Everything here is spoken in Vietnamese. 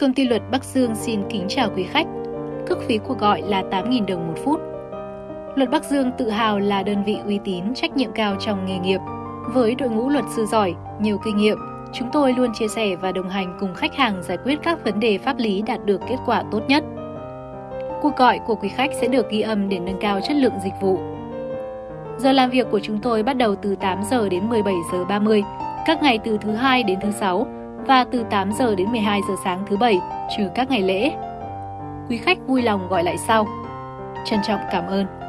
Công ty luật Bắc Dương xin kính chào quý khách. Cước phí cuộc gọi là 8.000 đồng một phút. Luật Bắc Dương tự hào là đơn vị uy tín, trách nhiệm cao trong nghề nghiệp. Với đội ngũ luật sư giỏi, nhiều kinh nghiệm, chúng tôi luôn chia sẻ và đồng hành cùng khách hàng giải quyết các vấn đề pháp lý đạt được kết quả tốt nhất. Cuộc gọi của quý khách sẽ được ghi âm để nâng cao chất lượng dịch vụ. Giờ làm việc của chúng tôi bắt đầu từ 8 giờ đến 17 giờ 30, các ngày từ thứ hai đến thứ sáu và từ 8 giờ đến 12 giờ sáng thứ bảy, trừ các ngày lễ. Quý khách vui lòng gọi lại sau. Trân trọng cảm ơn.